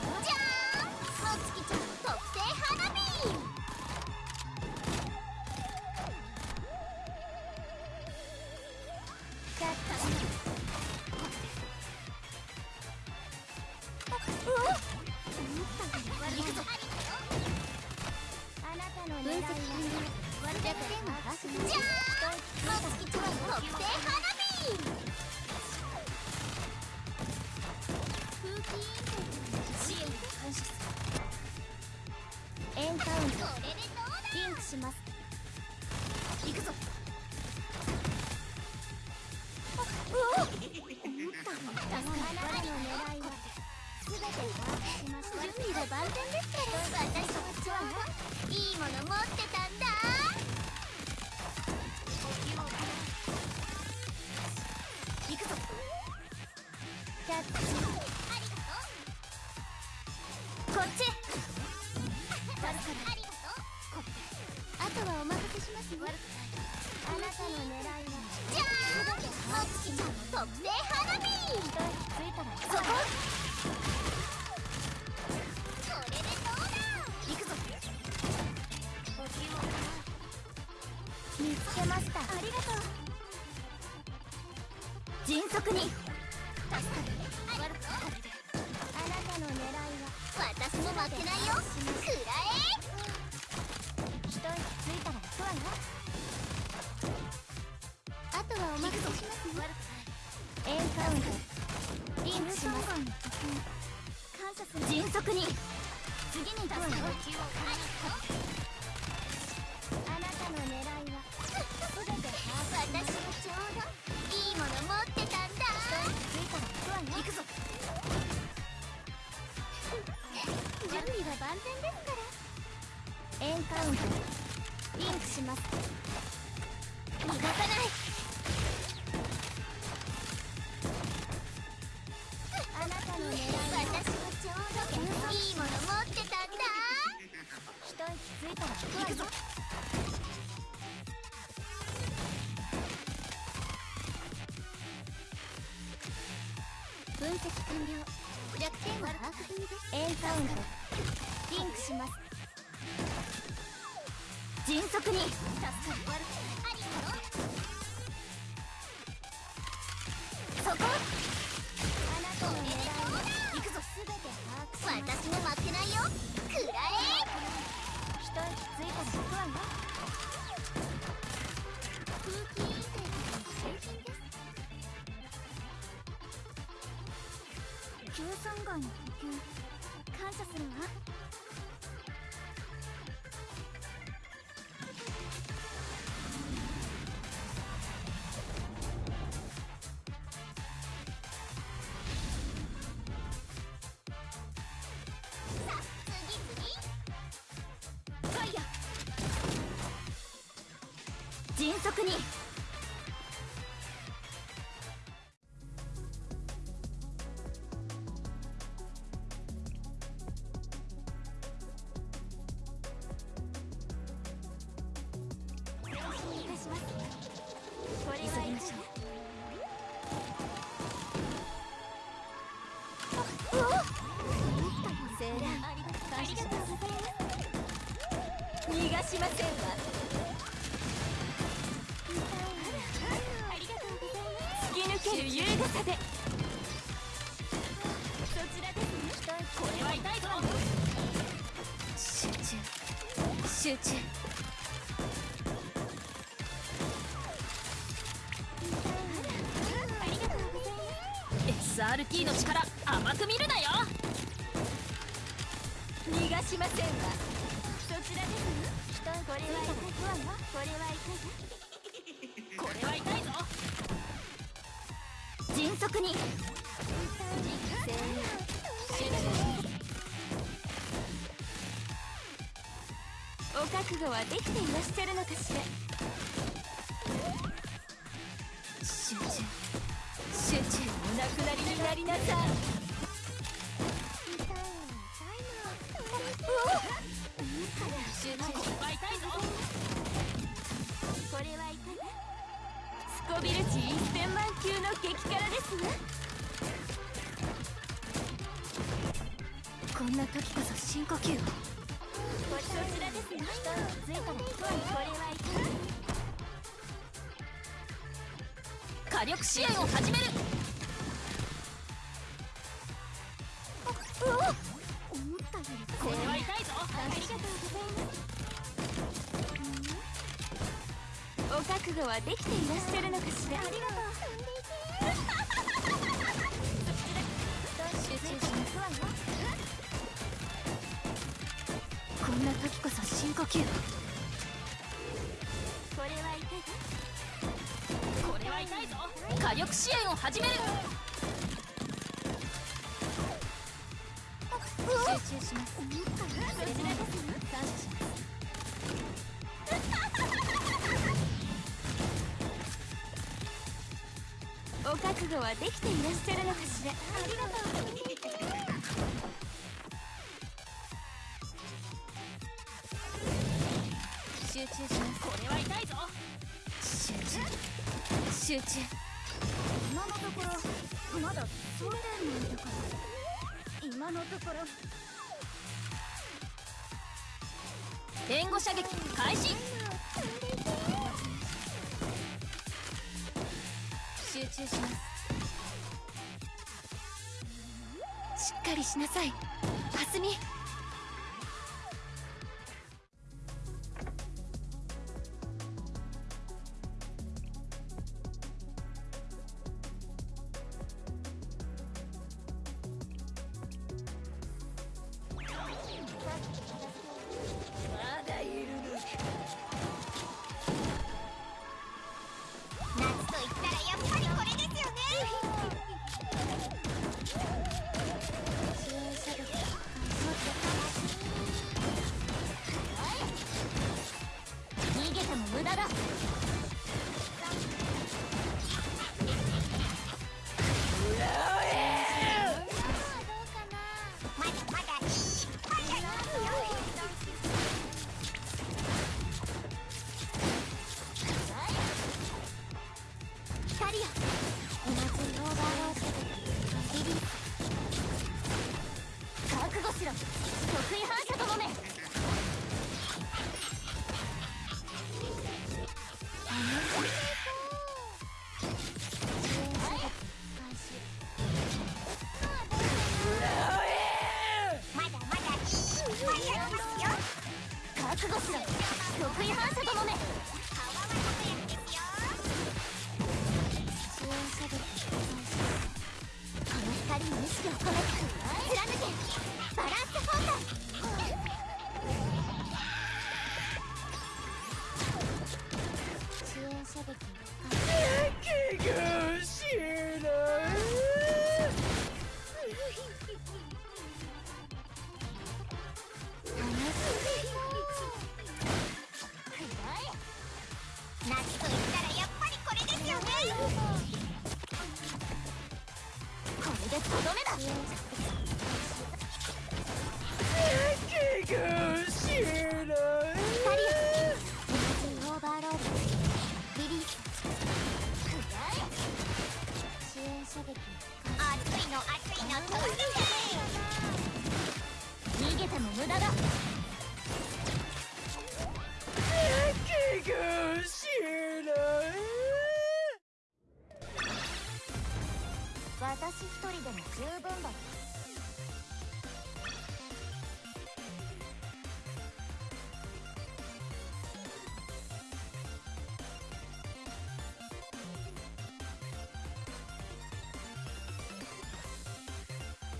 じゃんもあなたもつきちゃん特製花火。支援に感謝するエンカウントリンクします行くぞうお思ったのだが我の狙いは全て把握しました準備は万全ですから私はちょうどいいもの持ってたんだ行くぞキャッチっち。助かるありがとう。あとはお任せしますね。あなたの狙いは。じゃあお月ちゃんの特製花火。一息ついたらそここれでどうだ？行くぞ。見つけました。ありがとう。迅速に負けないよ。くらえ一息ついたら行くわよあとはお任せしますねエンカウント。リンクします。感謝する。迅速に。次に出すよあンカウントリンクします逃がさないあなたの狙い私もちょうどいいもの持ってたんだ一息ついたら行くぞ分析完了。弱点は把握済みです。エンカウント。リンクします。迅速に。助かる悪くありそこ。あなたの行くぞ。全て私も負けないよ。くらえ一息ついたら行くわよ空気陰性の新品です。の補給。感謝するわいます逃がしませんわる優雅さでそちらですねこれは痛いぞ集中集中ありがとうございます SRT の力甘く見るなよ。逃がしませんわ。そちらです。人これは痛いわよこれは痛いこれは痛いぞ。迅速に。お覚悟はできていらっしゃるのかしら。集中集中お亡くなりになりなさい。集中これは痛いぞこれは痛いスコビル値1000万級の激辛こんな時こそ深呼吸。をこちらですねついたらこれは痛い火力支援を始める。うわ思ったよりこれは痛いぞ。ありがとうございます。お覚悟はできていらっしゃるのかしら。ありがとうこんな時こそ深呼吸これは痛いこれは痛いぞ。火力支援を始める。集中します。そちらこそ感謝します。お覚悟はできていらっしゃるのかしらありがとうこれは痛いぞ集中集中今のところまだそうでないだから今のところ援護射撃開始集中します。しっかりしなさい蓮見光よ同じオーバーロードリリース覚悟しろ得意反射ともめまだまだいっぱいありますよ。覚悟しろ。得意反射ともめ識を込めて貫けバランスフォーカス支援射撃気がしない夏と言ったどめだ気がしないオーバーロードリリース支援射撃熱いの熱いの飛んでけ逃げても無駄だ気が私一人でも十分だ